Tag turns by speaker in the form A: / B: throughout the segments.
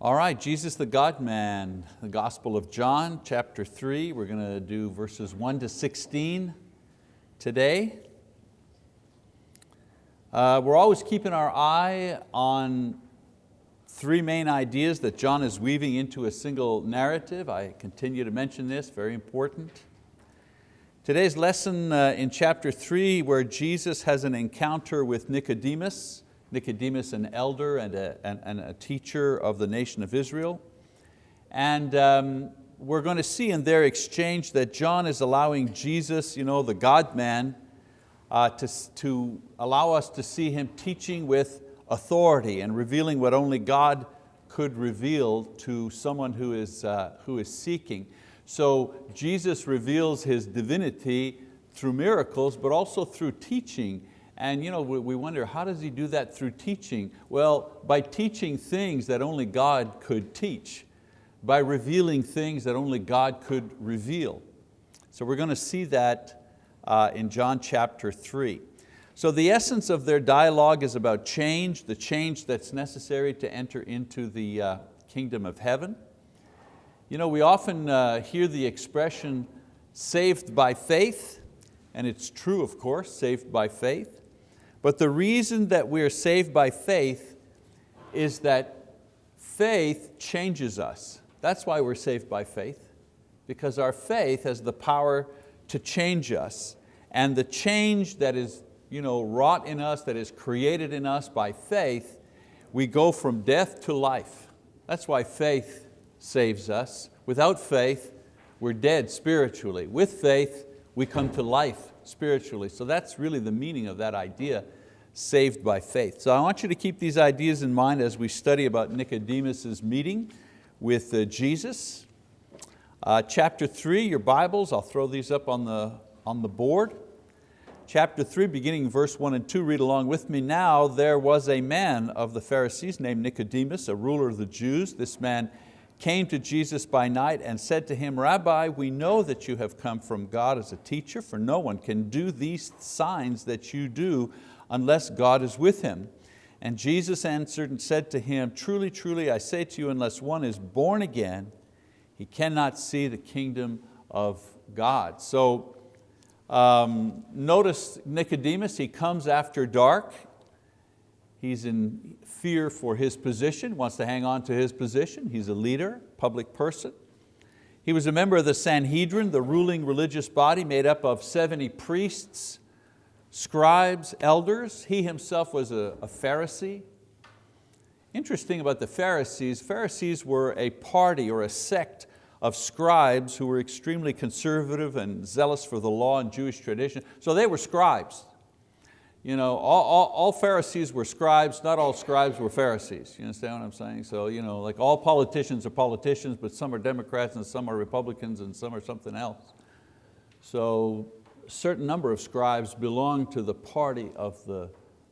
A: All right, Jesus the God-man, the Gospel of John, chapter three. We're going to do verses one to 16 today. Uh, we're always keeping our eye on three main ideas that John is weaving into a single narrative. I continue to mention this, very important. Today's lesson uh, in chapter three where Jesus has an encounter with Nicodemus, Nicodemus an elder and a, and, and a teacher of the nation of Israel. And um, we're going to see in their exchange that John is allowing Jesus, you know, the God-man, uh, to, to allow us to see Him teaching with authority and revealing what only God could reveal to someone who is, uh, who is seeking. So Jesus reveals His divinity through miracles, but also through teaching and you know, we wonder, how does he do that through teaching? Well, by teaching things that only God could teach, by revealing things that only God could reveal. So we're going to see that uh, in John chapter three. So the essence of their dialogue is about change, the change that's necessary to enter into the uh, kingdom of heaven. You know, we often uh, hear the expression saved by faith, and it's true of course, saved by faith. But the reason that we're saved by faith is that faith changes us. That's why we're saved by faith, because our faith has the power to change us. And the change that is you know, wrought in us, that is created in us by faith, we go from death to life. That's why faith saves us. Without faith, we're dead spiritually. With faith, we come to life spiritually. So that's really the meaning of that idea, saved by faith. So I want you to keep these ideas in mind as we study about Nicodemus' meeting with uh, Jesus. Uh, chapter three, your Bibles, I'll throw these up on the, on the board. Chapter three, beginning verse one and two, read along with me. Now there was a man of the Pharisees named Nicodemus, a ruler of the Jews. This man came to Jesus by night and said to him, Rabbi, we know that you have come from God as a teacher, for no one can do these signs that you do unless God is with him. And Jesus answered and said to him, Truly, truly, I say to you, unless one is born again, he cannot see the kingdom of God. So um, notice Nicodemus, he comes after dark. He's in fear for his position, wants to hang on to his position. He's a leader, public person. He was a member of the Sanhedrin, the ruling religious body made up of 70 priests, scribes, elders. He himself was a, a Pharisee. Interesting about the Pharisees, Pharisees were a party or a sect of scribes who were extremely conservative and zealous for the law and Jewish tradition. So they were scribes. You know, all, all, all, Pharisees were scribes, not all scribes were Pharisees. You understand what I'm saying? So you know, like all politicians are politicians, but some are Democrats and some are Republicans and some are something else. So certain number of scribes belonged to the party of the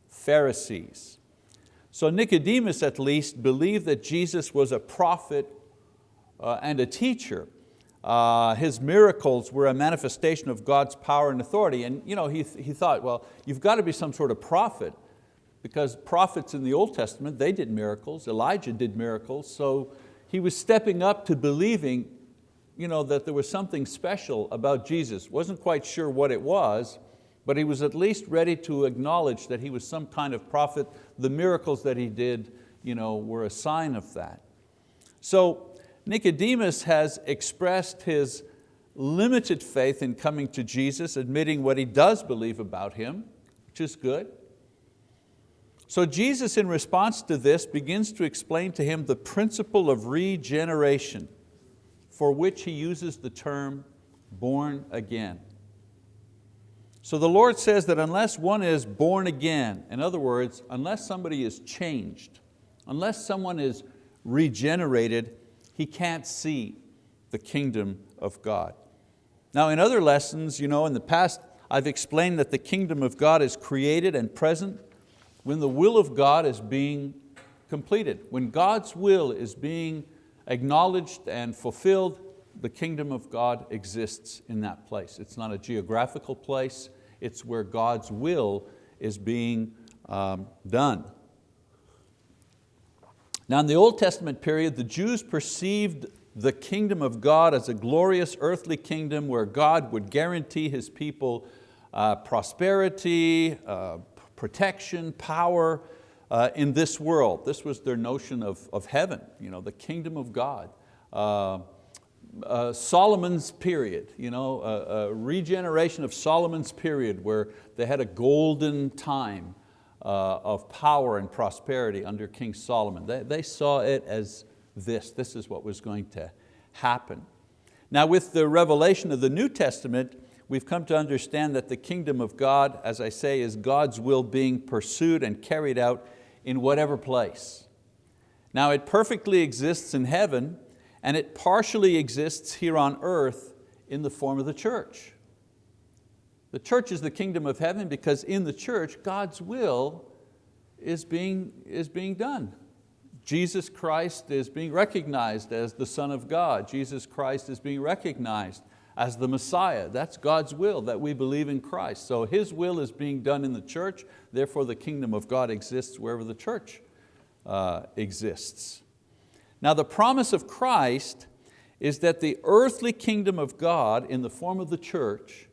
A: Pharisees. So Nicodemus at least believed that Jesus was a prophet uh, and a teacher. Uh, his miracles were a manifestation of God's power and authority. And you know, he, he thought, well, you've got to be some sort of prophet because prophets in the Old Testament, they did miracles, Elijah did miracles, so he was stepping up to believing you know, that there was something special about Jesus. Wasn't quite sure what it was, but he was at least ready to acknowledge that he was some kind of prophet. The miracles that he did you know, were a sign of that. So Nicodemus has expressed his limited faith in coming to Jesus, admitting what he does believe about Him, which is good. So Jesus in response to this begins to explain to him the principle of regeneration for which he uses the term born again. So the Lord says that unless one is born again, in other words, unless somebody is changed, unless someone is regenerated, he can't see the kingdom of God. Now in other lessons, you know, in the past, I've explained that the kingdom of God is created and present when the will of God is being completed. When God's will is being acknowledged and fulfilled, the kingdom of God exists in that place. It's not a geographical place, it's where God's will is being um, done. Now in the Old Testament period, the Jews perceived the kingdom of God as a glorious earthly kingdom where God would guarantee His people uh, prosperity, uh, protection, power uh, in this world. This was their notion of, of heaven, you know, the kingdom of God. Uh, uh, Solomon's period, you know, a, a, regeneration of Solomon's period where they had a golden time uh, of power and prosperity under King Solomon. They, they saw it as this, this is what was going to happen. Now with the revelation of the New Testament, we've come to understand that the kingdom of God, as I say, is God's will being pursued and carried out in whatever place. Now it perfectly exists in heaven and it partially exists here on earth in the form of the church. The church is the kingdom of heaven because in the church, God's will is being, is being done. Jesus Christ is being recognized as the Son of God. Jesus Christ is being recognized as the Messiah. That's God's will, that we believe in Christ. So His will is being done in the church, therefore the kingdom of God exists wherever the church uh, exists. Now the promise of Christ is that the earthly kingdom of God in the form of the church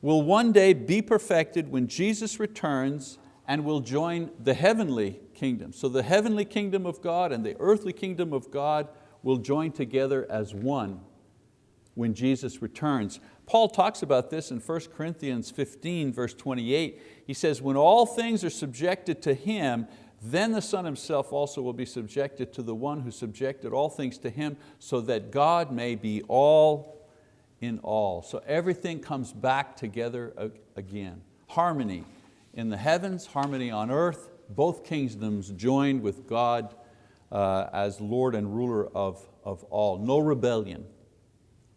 A: will one day be perfected when Jesus returns and will join the heavenly kingdom. So the heavenly kingdom of God and the earthly kingdom of God will join together as one when Jesus returns. Paul talks about this in 1 Corinthians 15 verse 28. He says, when all things are subjected to Him, then the Son Himself also will be subjected to the one who subjected all things to Him so that God may be all in all. So everything comes back together again. Harmony in the heavens, harmony on earth, both kingdoms joined with God uh, as Lord and ruler of, of all. No rebellion,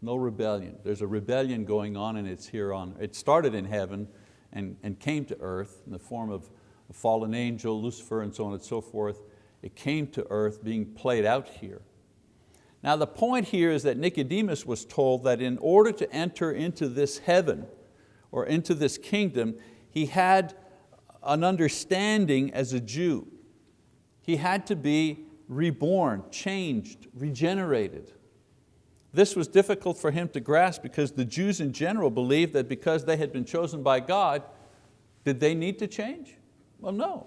A: no rebellion. There's a rebellion going on and it's here on, it started in heaven and, and came to earth in the form of a fallen angel, Lucifer and so on and so forth. It came to earth being played out here. Now the point here is that Nicodemus was told that in order to enter into this heaven or into this kingdom, he had an understanding as a Jew. He had to be reborn, changed, regenerated. This was difficult for him to grasp because the Jews in general believed that because they had been chosen by God, did they need to change? Well, no.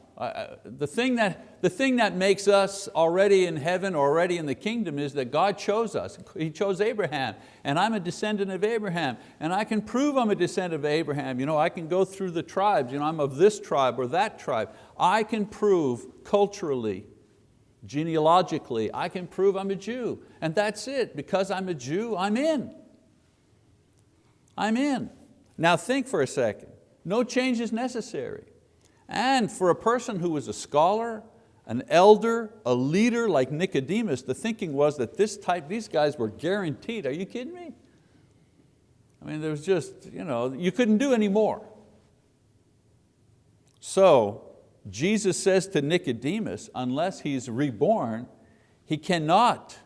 A: the, thing that, the thing that makes us already in heaven, already in the kingdom is that God chose us. He chose Abraham, and I'm a descendant of Abraham, and I can prove I'm a descendant of Abraham. You know, I can go through the tribes, you know, I'm of this tribe or that tribe. I can prove culturally, genealogically, I can prove I'm a Jew. And that's it, because I'm a Jew, I'm in. I'm in. Now think for a second. No change is necessary. And for a person who was a scholar, an elder, a leader like Nicodemus, the thinking was that this type, these guys were guaranteed. Are you kidding me? I mean, there was just, you know, you couldn't do any more. So Jesus says to Nicodemus, unless he's reborn, he cannot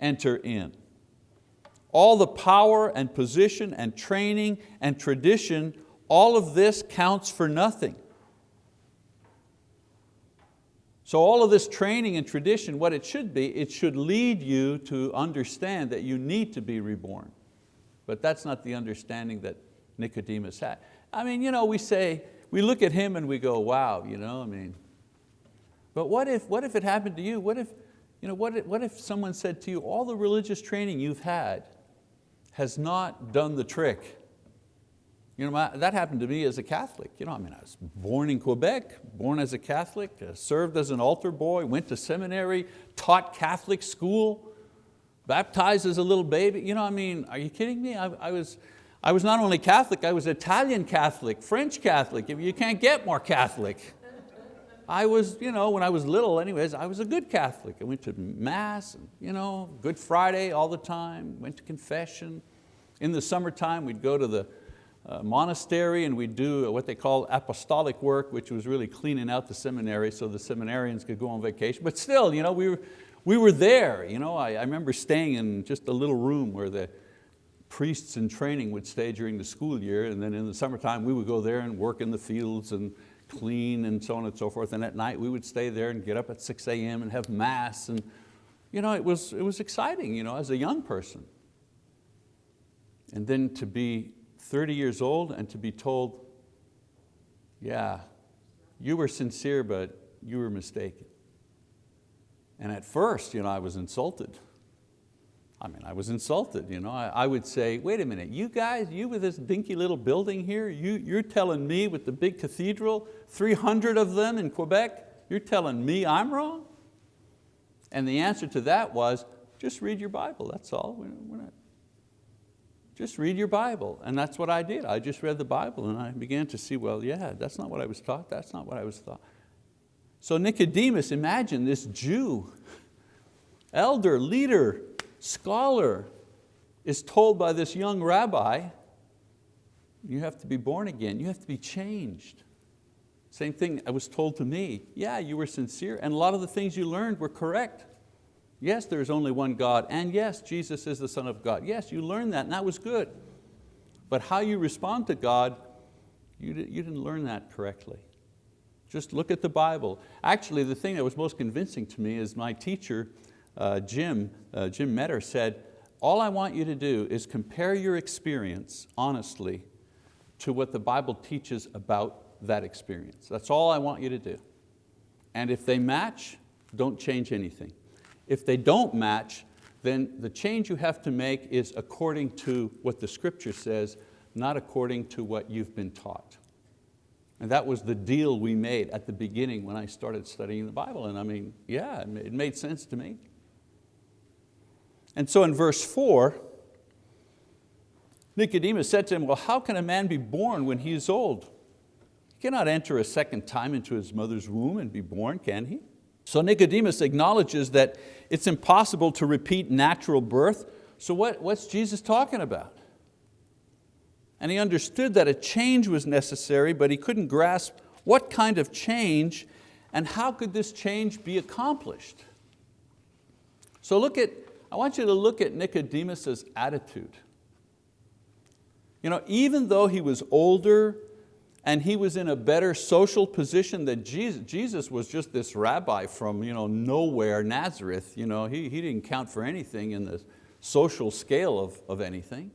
A: enter in. All the power and position and training and tradition, all of this counts for nothing so all of this training and tradition, what it should be, it should lead you to understand that you need to be reborn. But that's not the understanding that Nicodemus had. I mean, you know, we say, we look at him and we go, wow, you know, I mean, but what if, what if it happened to you? What if, you know, what if, what if someone said to you, all the religious training you've had has not done the trick? You know, my, that happened to me as a Catholic. You know, I mean, I was born in Quebec, born as a Catholic, uh, served as an altar boy, went to seminary, taught Catholic school, baptized as a little baby. You know, I mean, are you kidding me? I, I, was, I was not only Catholic, I was Italian Catholic, French Catholic. You can't get more Catholic. I was, you know, when I was little anyways, I was a good Catholic. I went to Mass, and, you know, Good Friday all the time, went to confession. In the summertime, we'd go to the uh, monastery and we'd do what they call apostolic work, which was really cleaning out the seminary so the seminarians could go on vacation. But still, you know, we, were, we were there. You know, I, I remember staying in just a little room where the priests in training would stay during the school year and then in the summertime we would go there and work in the fields and clean and so on and so forth. And at night we would stay there and get up at 6 a.m. and have mass. And you know, it, was, it was exciting you know, as a young person. And then to be 30 years old and to be told, yeah, you were sincere, but you were mistaken. And at first, you know, I was insulted. I mean, I was insulted. You know? I, I, would say, wait a minute, you guys, you with this dinky little building here, you, you're telling me with the big cathedral, 300 of them in Quebec, you're telling me I'm wrong? And the answer to that was, just read your Bible, that's all. We're, we're not, just read your Bible. And that's what I did. I just read the Bible and I began to see, well, yeah, that's not what I was taught, that's not what I was taught. So Nicodemus, imagine this Jew, elder, leader, scholar, is told by this young rabbi, you have to be born again, you have to be changed. Same thing I was told to me, yeah, you were sincere and a lot of the things you learned were correct. Yes, there is only one God, and yes, Jesus is the Son of God. Yes, you learned that, and that was good. But how you respond to God, you, you didn't learn that correctly. Just look at the Bible. Actually, the thing that was most convincing to me is my teacher, uh, Jim, uh, Jim Metter said, all I want you to do is compare your experience honestly to what the Bible teaches about that experience. That's all I want you to do. And if they match, don't change anything. If they don't match, then the change you have to make is according to what the scripture says, not according to what you've been taught. And that was the deal we made at the beginning when I started studying the Bible. And I mean, yeah, it made sense to me. And so in verse four, Nicodemus said to him, well, how can a man be born when he is old? He cannot enter a second time into his mother's womb and be born, can he? So Nicodemus acknowledges that it's impossible to repeat natural birth. So what, what's Jesus talking about? And he understood that a change was necessary, but he couldn't grasp what kind of change and how could this change be accomplished. So look at, I want you to look at Nicodemus's attitude. You know, even though he was older and he was in a better social position than Jesus. Jesus was just this rabbi from you know, nowhere, Nazareth. You know, he, he didn't count for anything in the social scale of, of anything.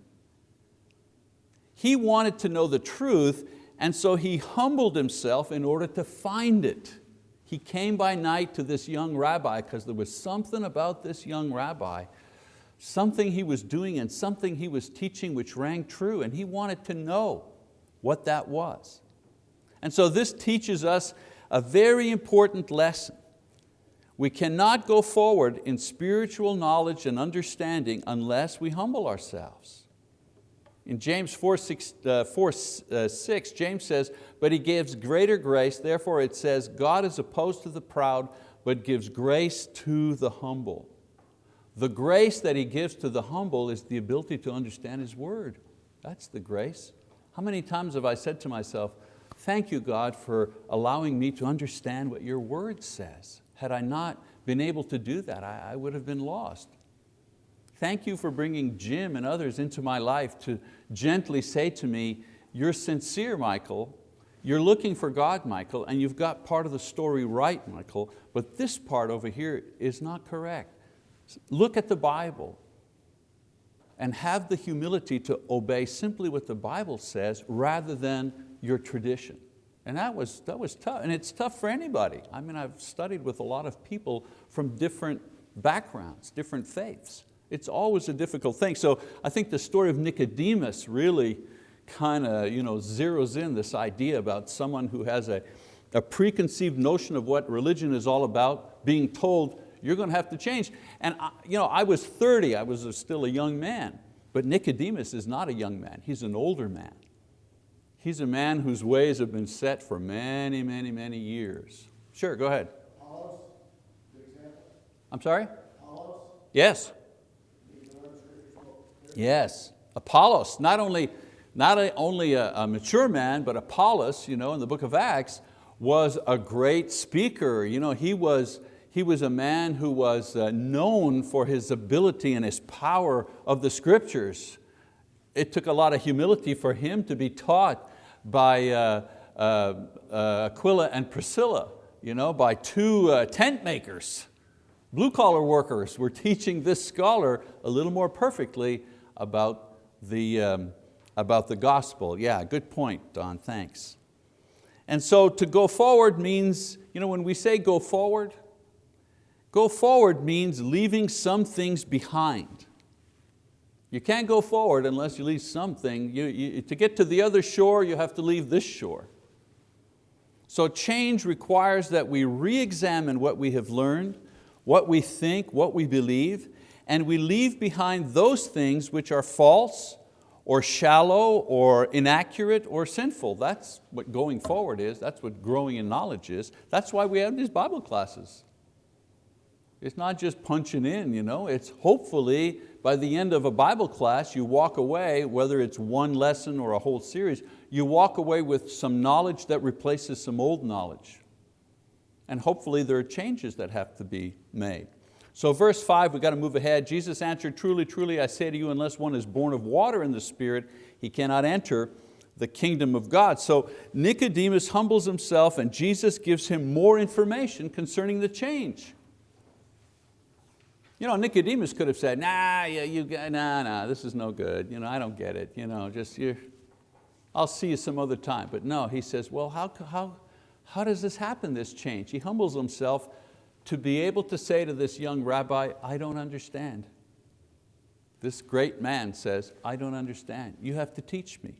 A: He wanted to know the truth and so he humbled himself in order to find it. He came by night to this young rabbi because there was something about this young rabbi, something he was doing and something he was teaching which rang true and he wanted to know what that was. And so this teaches us a very important lesson. We cannot go forward in spiritual knowledge and understanding unless we humble ourselves. In James 4, 6, uh, 4 uh, 6, James says, but he gives greater grace, therefore it says, God is opposed to the proud, but gives grace to the humble. The grace that He gives to the humble is the ability to understand His word. That's the grace. How many times have I said to myself, thank you God for allowing me to understand what your word says. Had I not been able to do that, I, I would have been lost. Thank you for bringing Jim and others into my life to gently say to me, you're sincere, Michael, you're looking for God, Michael, and you've got part of the story right, Michael, but this part over here is not correct. Look at the Bible and have the humility to obey simply what the Bible says rather than your tradition. And that was, that was tough, and it's tough for anybody. I mean, I've studied with a lot of people from different backgrounds, different faiths. It's always a difficult thing. So I think the story of Nicodemus really kind of you know, zeroes in this idea about someone who has a, a preconceived notion of what religion is all about, being told you're going to have to change. And I, you know, I was 30, I was still a young man, but Nicodemus is not a young man, he's an older man. He's a man whose ways have been set for many, many, many years. Sure, go ahead. I'm sorry? Yes. Yes, Apollos, not only, not a, only a, a, mature man, but Apollos, you know, in the book of Acts, was a great speaker. You know, he was, he was a man who was uh, known for his ability and his power of the scriptures. It took a lot of humility for him to be taught by, uh, uh, uh, Aquila and Priscilla, you know, by two uh, tent makers. Blue collar workers were teaching this scholar a little more perfectly about the, um, about the gospel. Yeah, good point, Don, thanks. And so to go forward means, you know, when we say go forward, go forward means leaving some things behind. You can't go forward unless you leave something. You, you, to get to the other shore, you have to leave this shore. So change requires that we re-examine what we have learned, what we think, what we believe, and we leave behind those things which are false or shallow or inaccurate or sinful. That's what going forward is. That's what growing in knowledge is. That's why we have these Bible classes. It's not just punching in, you know? it's hopefully by the end of a Bible class you walk away, whether it's one lesson or a whole series, you walk away with some knowledge that replaces some old knowledge. And hopefully there are changes that have to be made. So verse five, we've got to move ahead. Jesus answered, truly, truly, I say to you, unless one is born of water and the Spirit, he cannot enter the kingdom of God. So Nicodemus humbles himself and Jesus gives him more information concerning the change. You know, Nicodemus could have said, nah, you, you, nah, nah, this is no good. You know, I don't get it. You know, just you, I'll see you some other time. But no, he says, well, how, how, how does this happen, this change? He humbles himself to be able to say to this young rabbi, I don't understand. This great man says, I don't understand. You have to teach me.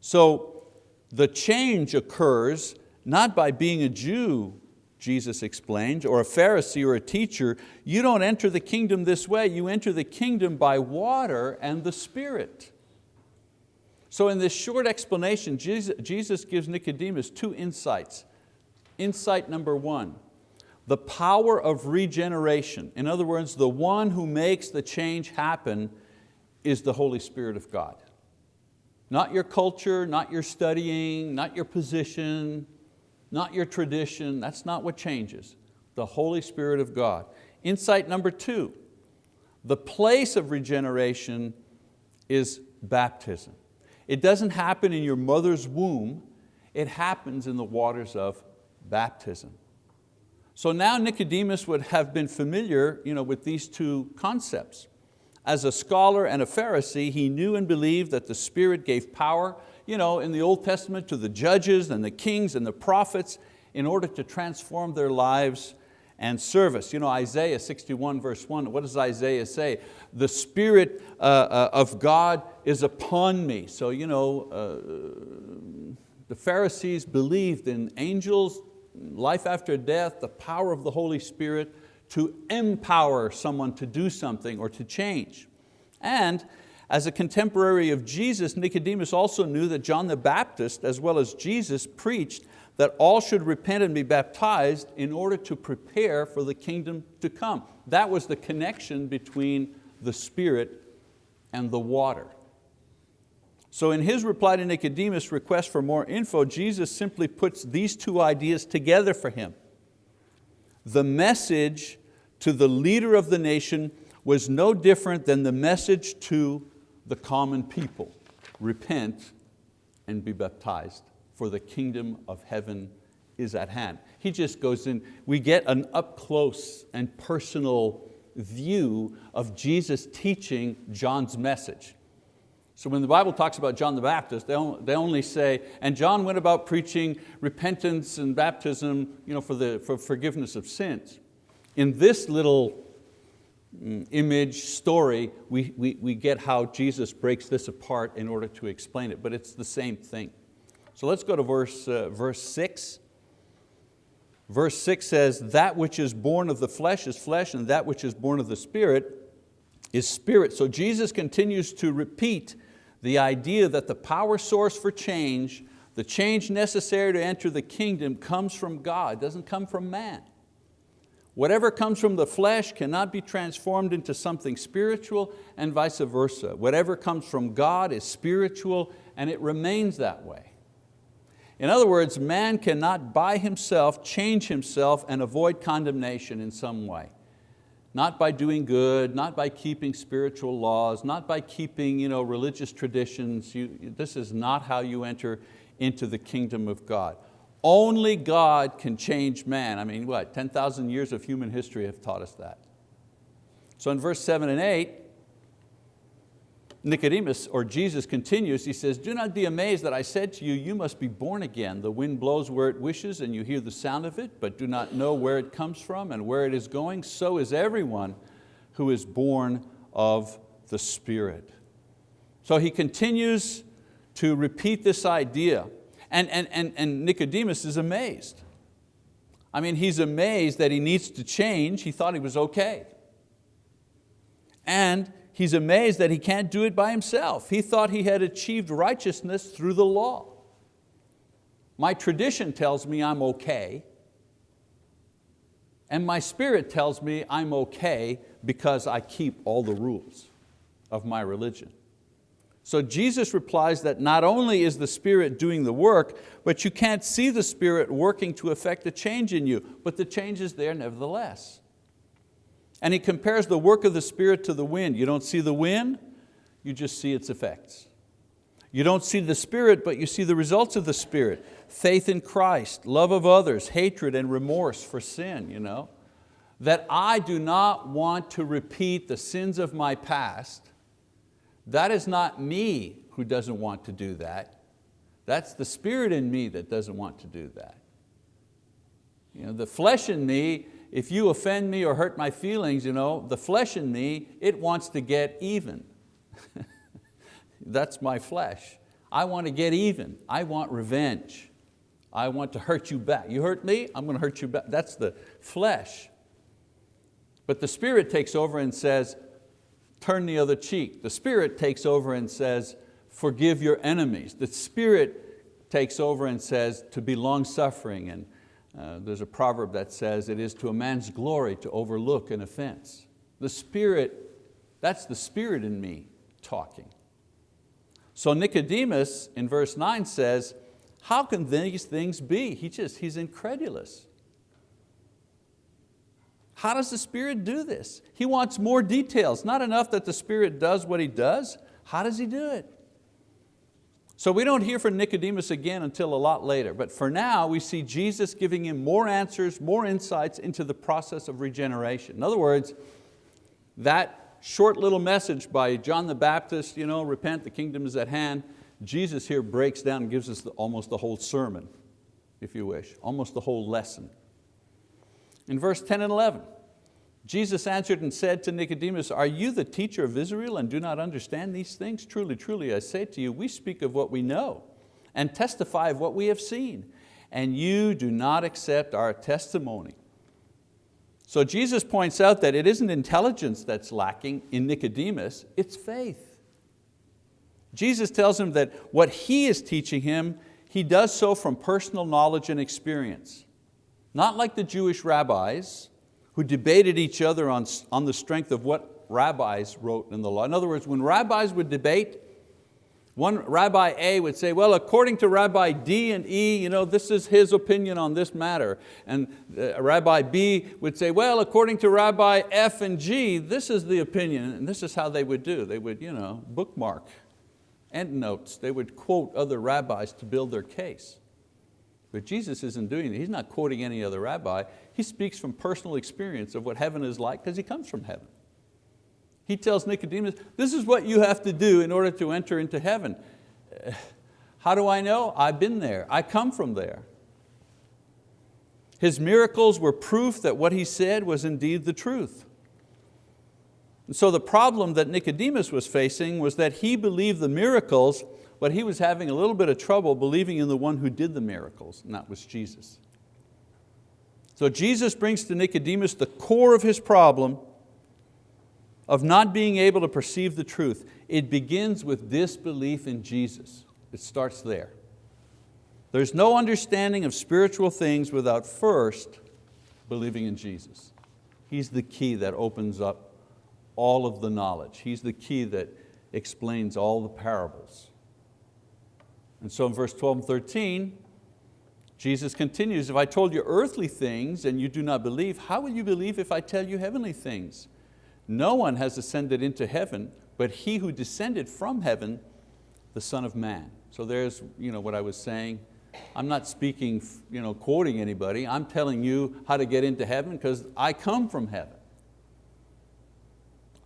A: So the change occurs not by being a Jew, Jesus explains, or a Pharisee or a teacher. You don't enter the kingdom this way. You enter the kingdom by water and the Spirit. So in this short explanation, Jesus gives Nicodemus two insights. Insight number one, the power of regeneration. In other words, the one who makes the change happen is the Holy Spirit of God. Not your culture, not your studying, not your position, not your tradition, that's not what changes. The Holy Spirit of God. Insight number two, the place of regeneration is baptism. It doesn't happen in your mother's womb, it happens in the waters of baptism. So now Nicodemus would have been familiar you know, with these two concepts. As a scholar and a Pharisee, he knew and believed that the Spirit gave power you know, in the Old Testament to the judges and the kings and the prophets in order to transform their lives and service. You know, Isaiah 61 verse 1, what does Isaiah say? The Spirit uh, uh, of God is upon me. So you know, uh, the Pharisees believed in angels life after death, the power of the Holy Spirit to empower someone to do something or to change. And as a contemporary of Jesus, Nicodemus also knew that John the Baptist, as well as Jesus, preached that all should repent and be baptized in order to prepare for the kingdom to come. That was the connection between the Spirit and the water. So in his reply to Nicodemus' request for more info, Jesus simply puts these two ideas together for him. The message to the leader of the nation was no different than the message to the common people. Repent and be baptized, for the kingdom of heaven is at hand. He just goes in, we get an up close and personal view of Jesus teaching John's message. So when the Bible talks about John the Baptist, they only say, and John went about preaching repentance and baptism you know, for, the, for forgiveness of sins. In this little mm, image, story, we, we, we get how Jesus breaks this apart in order to explain it, but it's the same thing. So let's go to verse, uh, verse six. Verse six says, that which is born of the flesh is flesh, and that which is born of the spirit is spirit. So Jesus continues to repeat the idea that the power source for change, the change necessary to enter the kingdom comes from God, doesn't come from man. Whatever comes from the flesh cannot be transformed into something spiritual and vice versa. Whatever comes from God is spiritual and it remains that way. In other words, man cannot by himself change himself and avoid condemnation in some way not by doing good, not by keeping spiritual laws, not by keeping you know, religious traditions. You, this is not how you enter into the kingdom of God. Only God can change man. I mean, what, 10,000 years of human history have taught us that. So in verse seven and eight, Nicodemus, or Jesus continues, he says, do not be amazed that I said to you, you must be born again. The wind blows where it wishes and you hear the sound of it, but do not know where it comes from and where it is going. So is everyone who is born of the Spirit. So he continues to repeat this idea. And, and, and, and Nicodemus is amazed. I mean, he's amazed that he needs to change. He thought he was okay. And he's amazed that he can't do it by himself. He thought he had achieved righteousness through the law. My tradition tells me I'm okay, and my spirit tells me I'm okay because I keep all the rules of my religion. So Jesus replies that not only is the Spirit doing the work, but you can't see the Spirit working to effect a change in you, but the change is there nevertheless. And he compares the work of the Spirit to the wind. You don't see the wind, you just see its effects. You don't see the Spirit, but you see the results of the Spirit. Faith in Christ, love of others, hatred and remorse for sin. You know? That I do not want to repeat the sins of my past. That is not me who doesn't want to do that. That's the Spirit in me that doesn't want to do that. You know, the flesh in me if you offend me or hurt my feelings, you know, the flesh in me, it wants to get even. That's my flesh. I want to get even. I want revenge. I want to hurt you back. You hurt me, I'm going to hurt you back. That's the flesh. But the spirit takes over and says, turn the other cheek. The spirit takes over and says, forgive your enemies. The spirit takes over and says to be long-suffering and uh, there's a proverb that says, it is to a man's glory to overlook an offense. The Spirit, that's the Spirit in me talking. So Nicodemus in verse nine says, how can these things be? He just, he's incredulous. How does the Spirit do this? He wants more details, not enough that the Spirit does what He does. How does He do it? So we don't hear from Nicodemus again until a lot later, but for now we see Jesus giving him more answers, more insights into the process of regeneration. In other words, that short little message by John the Baptist, you know, repent, the kingdom is at hand, Jesus here breaks down and gives us the, almost the whole sermon, if you wish, almost the whole lesson. In verse 10 and 11, Jesus answered and said to Nicodemus, are you the teacher of Israel and do not understand these things? Truly, truly, I say to you, we speak of what we know and testify of what we have seen, and you do not accept our testimony. So Jesus points out that it isn't intelligence that's lacking in Nicodemus, it's faith. Jesus tells him that what he is teaching him, he does so from personal knowledge and experience. Not like the Jewish rabbis, who debated each other on, on the strength of what rabbis wrote in the law. In other words, when rabbis would debate, one Rabbi A would say, well, according to Rabbi D and E, you know, this is his opinion on this matter. And uh, Rabbi B would say, well, according to Rabbi F and G, this is the opinion. And this is how they would do. They would you know, bookmark endnotes. They would quote other rabbis to build their case. But Jesus isn't doing it. He's not quoting any other rabbi. He speaks from personal experience of what heaven is like because he comes from heaven. He tells Nicodemus, this is what you have to do in order to enter into heaven. How do I know? I've been there, I come from there. His miracles were proof that what he said was indeed the truth. And so the problem that Nicodemus was facing was that he believed the miracles but he was having a little bit of trouble believing in the one who did the miracles, and that was Jesus. So Jesus brings to Nicodemus the core of his problem of not being able to perceive the truth. It begins with disbelief in Jesus. It starts there. There's no understanding of spiritual things without first believing in Jesus. He's the key that opens up all of the knowledge. He's the key that explains all the parables. And so in verse 12 and 13, Jesus continues, if I told you earthly things and you do not believe, how will you believe if I tell you heavenly things? No one has ascended into heaven, but he who descended from heaven, the Son of Man. So there's you know, what I was saying. I'm not speaking, you know, quoting anybody. I'm telling you how to get into heaven because I come from heaven.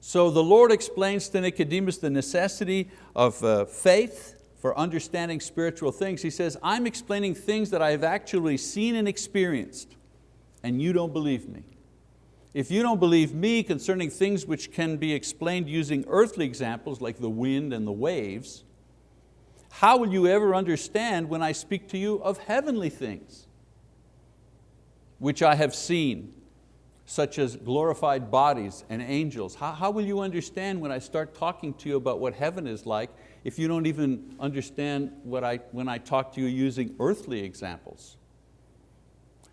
A: So the Lord explains to Nicodemus the necessity of uh, faith for understanding spiritual things. He says, I'm explaining things that I have actually seen and experienced, and you don't believe me. If you don't believe me concerning things which can be explained using earthly examples like the wind and the waves, how will you ever understand when I speak to you of heavenly things, which I have seen, such as glorified bodies and angels? How, how will you understand when I start talking to you about what heaven is like if you don't even understand what I, when I talk to you using earthly examples?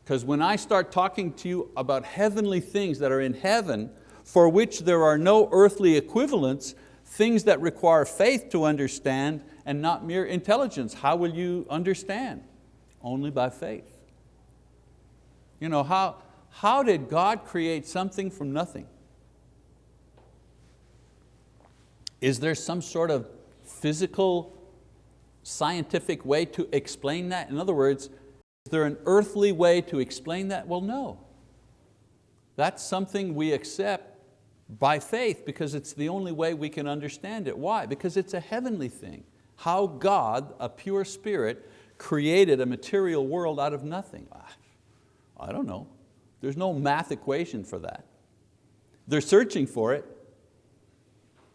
A: Because when I start talking to you about heavenly things that are in heaven, for which there are no earthly equivalents, things that require faith to understand and not mere intelligence. How will you understand? Only by faith. You know, how, how did God create something from nothing? Is there some sort of physical, scientific way to explain that? In other words, is there an earthly way to explain that? Well, no. That's something we accept by faith because it's the only way we can understand it. Why? Because it's a heavenly thing. How God, a pure spirit, created a material world out of nothing. Ah, I don't know. There's no math equation for that. They're searching for it.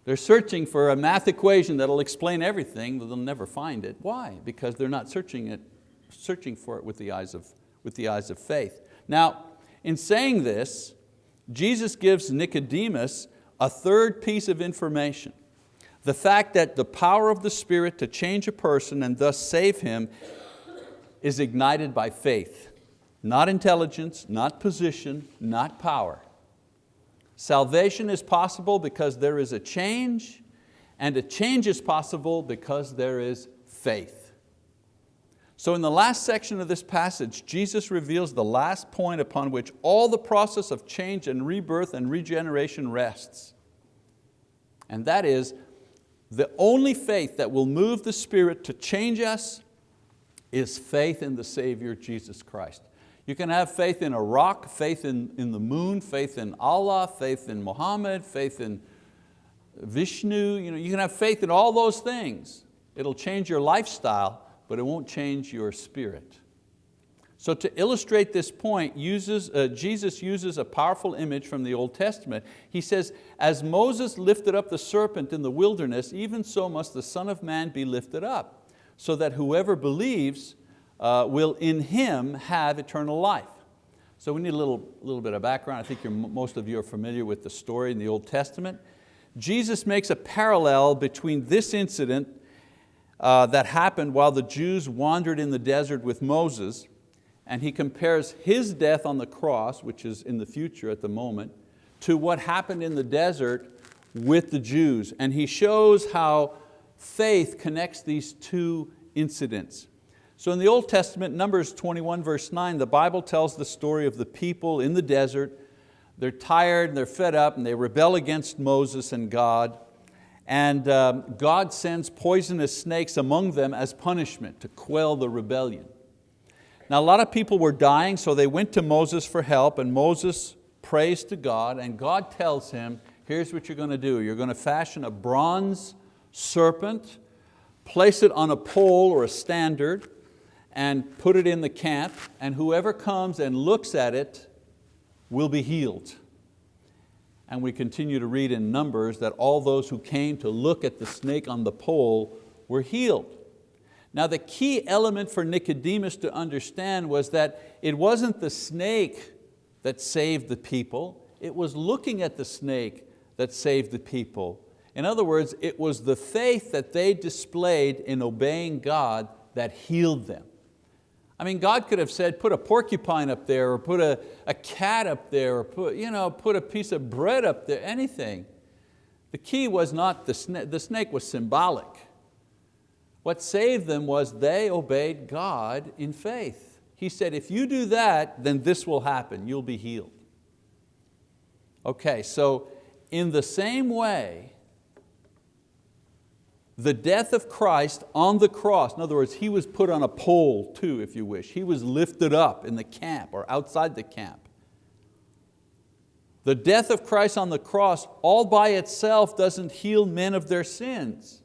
A: They're searching for a math equation that'll explain everything, but they'll never find it. Why? Because they're not searching, it, searching for it with the, eyes of, with the eyes of faith. Now, in saying this, Jesus gives Nicodemus a third piece of information. The fact that the power of the Spirit to change a person and thus save him is ignited by faith, not intelligence, not position, not power. Salvation is possible because there is a change, and a change is possible because there is faith. So in the last section of this passage, Jesus reveals the last point upon which all the process of change and rebirth and regeneration rests. And that is, the only faith that will move the Spirit to change us is faith in the Savior, Jesus Christ. You can have faith in a rock, faith in, in the moon, faith in Allah, faith in Muhammad, faith in Vishnu. You, know, you can have faith in all those things. It'll change your lifestyle, but it won't change your spirit. So to illustrate this point, uses, uh, Jesus uses a powerful image from the Old Testament. He says, as Moses lifted up the serpent in the wilderness, even so must the Son of Man be lifted up, so that whoever believes uh, will in Him have eternal life. So we need a little, little bit of background. I think most of you are familiar with the story in the Old Testament. Jesus makes a parallel between this incident uh, that happened while the Jews wandered in the desert with Moses, and he compares his death on the cross, which is in the future at the moment, to what happened in the desert with the Jews. And he shows how faith connects these two incidents. So in the Old Testament, Numbers 21 verse 9, the Bible tells the story of the people in the desert. They're tired, and they're fed up, and they rebel against Moses and God and um, God sends poisonous snakes among them as punishment to quell the rebellion. Now a lot of people were dying, so they went to Moses for help, and Moses prays to God, and God tells him, here's what you're going to do. You're going to fashion a bronze serpent, place it on a pole or a standard, and put it in the camp, and whoever comes and looks at it will be healed and we continue to read in Numbers that all those who came to look at the snake on the pole were healed. Now the key element for Nicodemus to understand was that it wasn't the snake that saved the people, it was looking at the snake that saved the people. In other words, it was the faith that they displayed in obeying God that healed them. I mean, God could have said, put a porcupine up there or put a, a cat up there or put, you know, put a piece of bread up there, anything. The key was not the snake, the snake was symbolic. What saved them was they obeyed God in faith. He said, if you do that, then this will happen, you'll be healed. Okay, so in the same way, the death of Christ on the cross, in other words, He was put on a pole too, if you wish. He was lifted up in the camp or outside the camp. The death of Christ on the cross all by itself doesn't heal men of their sins.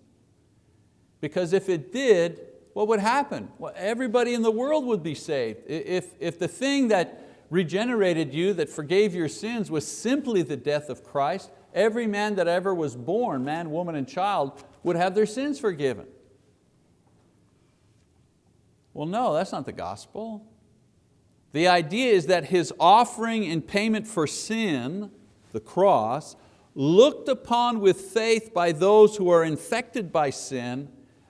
A: Because if it did, what would happen? Well, everybody in the world would be saved. If, if the thing that regenerated you, that forgave your sins was simply the death of Christ, every man that ever was born, man, woman, and child, would have their sins forgiven. Well, no, that's not the gospel. The idea is that His offering in payment for sin, the cross, looked upon with faith by those who are infected by sin,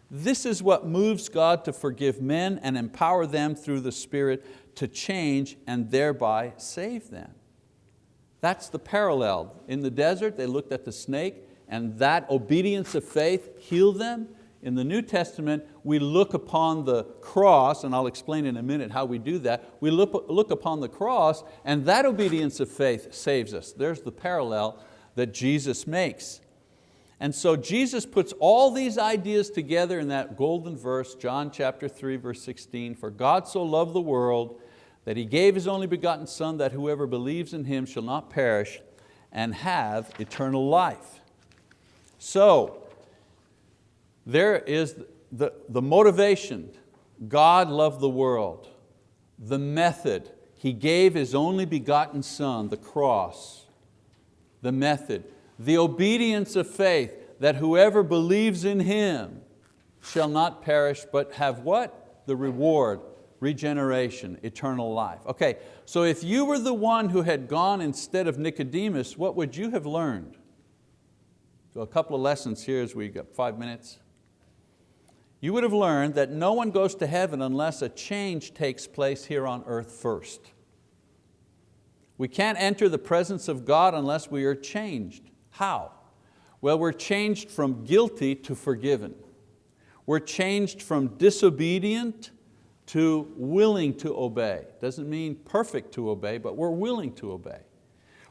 A: this is what moves God to forgive men and empower them through the Spirit to change and thereby save them. That's the parallel. In the desert, they looked at the snake and that obedience of faith healed them. In the New Testament, we look upon the cross, and I'll explain in a minute how we do that. We look, look upon the cross and that obedience of faith saves us. There's the parallel that Jesus makes. And so Jesus puts all these ideas together in that golden verse, John chapter 3, verse 16, for God so loved the world that He gave His only begotten Son that whoever believes in Him shall not perish and have eternal life. So, there is the, the motivation, God loved the world. The method, He gave His only begotten Son, the cross. The method, the obedience of faith, that whoever believes in Him shall not perish, but have what? The reward, regeneration, eternal life. Okay, so if you were the one who had gone instead of Nicodemus, what would you have learned? A couple of lessons here as we got five minutes. You would have learned that no one goes to heaven unless a change takes place here on earth first. We can't enter the presence of God unless we are changed. How? Well, we're changed from guilty to forgiven. We're changed from disobedient to willing to obey. Doesn't mean perfect to obey, but we're willing to obey.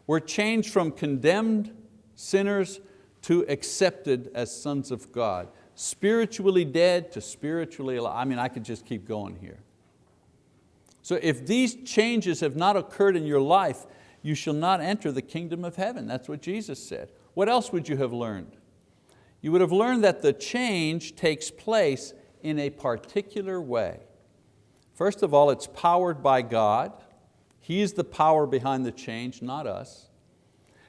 A: We're changed from condemned sinners to accepted as sons of God. Spiritually dead to spiritually alive. I mean, I could just keep going here. So if these changes have not occurred in your life, you shall not enter the kingdom of heaven. That's what Jesus said. What else would you have learned? You would have learned that the change takes place in a particular way. First of all, it's powered by God. He's the power behind the change, not us.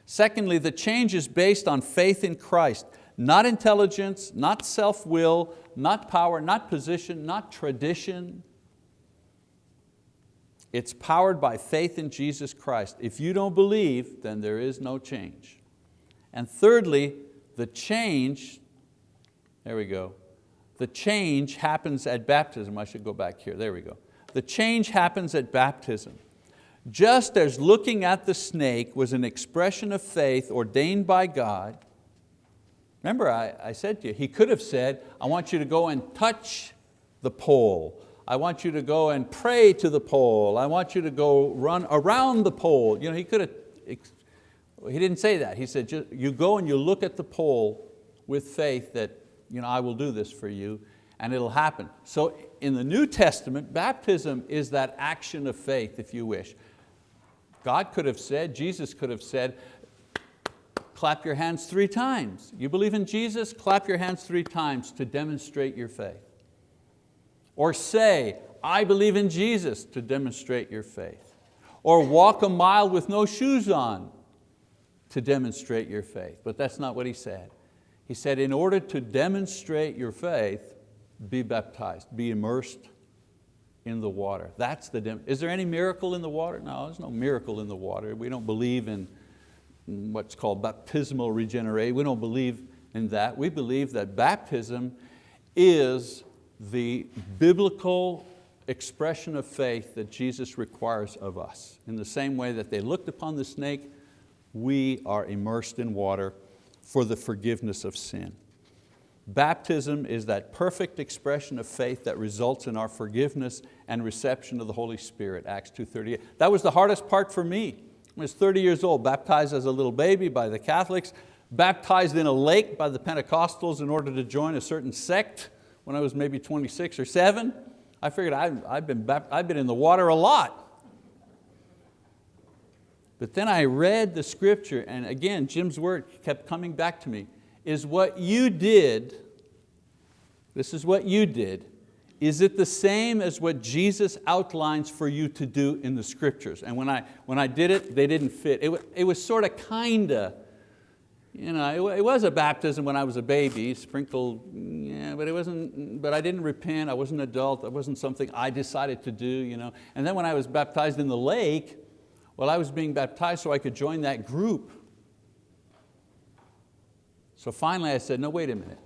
A: Secondly, the change is based on faith in Christ, not intelligence, not self-will, not power, not position, not tradition. It's powered by faith in Jesus Christ. If you don't believe, then there is no change. And thirdly, the change, there we go, the change happens at baptism. I should go back here, there we go. The change happens at baptism. Just as looking at the snake was an expression of faith ordained by God, remember I, I said to you, he could have said, I want you to go and touch the pole. I want you to go and pray to the pole. I want you to go run around the pole. You know, he could have, he didn't say that. He said, you go and you look at the pole with faith that you know, I will do this for you and it'll happen. So in the New Testament, baptism is that action of faith, if you wish. God could have said, Jesus could have said, clap your hands three times. You believe in Jesus? Clap your hands three times to demonstrate your faith. Or say, I believe in Jesus to demonstrate your faith. Or walk a mile with no shoes on to demonstrate your faith. But that's not what he said. He said, in order to demonstrate your faith, be baptized, be immersed in the water. That's the, is there any miracle in the water? No, there's no miracle in the water. We don't believe in what's called baptismal regeneration. We don't believe in that. We believe that baptism is the biblical expression of faith that Jesus requires of us. In the same way that they looked upon the snake, we are immersed in water for the forgiveness of sin. Baptism is that perfect expression of faith that results in our forgiveness and reception of the Holy Spirit, Acts 2.38. That was the hardest part for me. I was 30 years old, baptized as a little baby by the Catholics, baptized in a lake by the Pentecostals in order to join a certain sect when I was maybe 26 or seven. I figured I've, I've, been, I've been in the water a lot. But then I read the scripture and again, Jim's word kept coming back to me, is what you did, this is what you did, is it the same as what Jesus outlines for you to do in the scriptures? And when I, when I did it, they didn't fit. It, it was sort of kinda, you know, it, it, was a baptism when I was a baby, sprinkled, yeah, but it wasn't, but I didn't repent, I wasn't an adult, that wasn't something I decided to do. You know? And then when I was baptized in the lake, well, I was being baptized so I could join that group. So finally I said, no, wait a minute.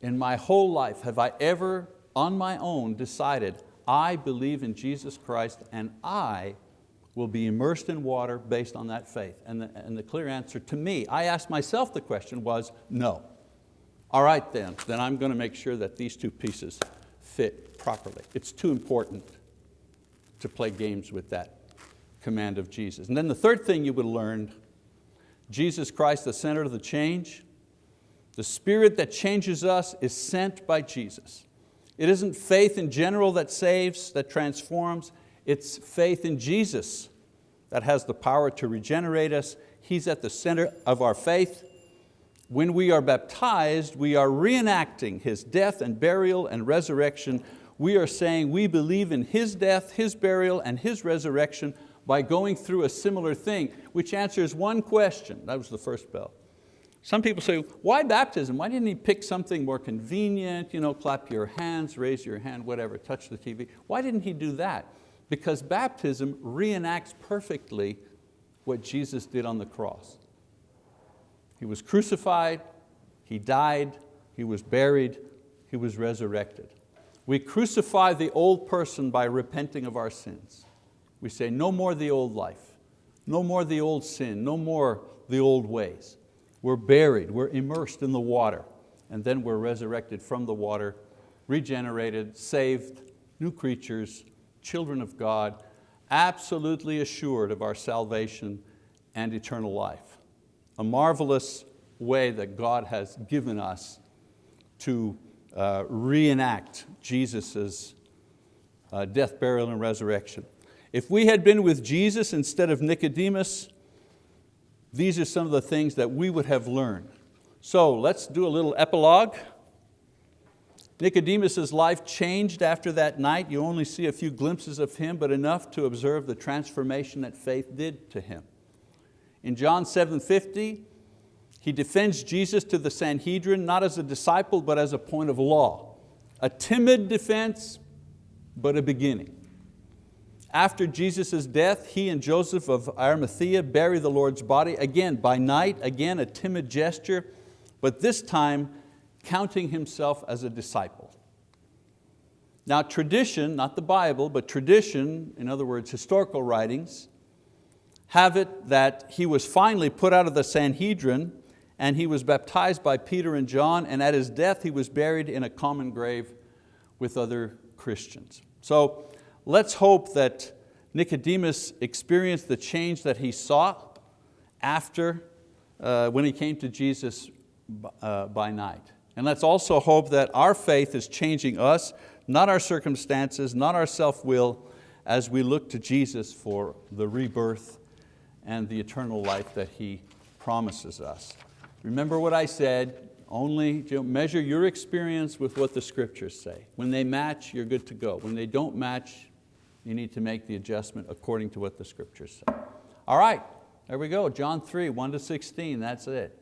A: In my whole life, have I ever on my own decided, I believe in Jesus Christ and I will be immersed in water based on that faith? And the, and the clear answer to me, I asked myself the question was no. All right then, then I'm going to make sure that these two pieces fit properly. It's too important to play games with that command of Jesus. And then the third thing you would learn, Jesus Christ, the center of the change, the spirit that changes us is sent by Jesus. It isn't faith in general that saves, that transforms, it's faith in Jesus that has the power to regenerate us. He's at the center of our faith. When we are baptized, we are reenacting His death and burial and resurrection. We are saying we believe in His death, His burial, and His resurrection by going through a similar thing, which answers one question. That was the first bell. Some people say, why baptism? Why didn't he pick something more convenient, you know, clap your hands, raise your hand, whatever, touch the TV? Why didn't he do that? Because baptism reenacts perfectly what Jesus did on the cross. He was crucified, He died, He was buried, He was resurrected. We crucify the old person by repenting of our sins. We say, no more the old life, no more the old sin, no more the old ways. We're buried, we're immersed in the water, and then we're resurrected from the water, regenerated, saved, new creatures, children of God, absolutely assured of our salvation and eternal life. A marvelous way that God has given us to uh, reenact Jesus' uh, death, burial, and resurrection. If we had been with Jesus instead of Nicodemus, these are some of the things that we would have learned. So let's do a little epilogue. Nicodemus' life changed after that night. You only see a few glimpses of him, but enough to observe the transformation that faith did to him. In John 7.50, he defends Jesus to the Sanhedrin, not as a disciple, but as a point of law. A timid defense, but a beginning. After Jesus' death, he and Joseph of Arimathea bury the Lord's body, again by night, again a timid gesture, but this time counting himself as a disciple. Now tradition, not the Bible, but tradition, in other words, historical writings, have it that he was finally put out of the Sanhedrin and he was baptized by Peter and John and at his death he was buried in a common grave with other Christians. So Let's hope that Nicodemus experienced the change that he saw after, uh, when he came to Jesus uh, by night. And let's also hope that our faith is changing us, not our circumstances, not our self-will, as we look to Jesus for the rebirth and the eternal life that He promises us. Remember what I said, only measure your experience with what the scriptures say. When they match, you're good to go. When they don't match, you need to make the adjustment according to what the scriptures say. All right, there we go, John 3, 1 to 16, that's it.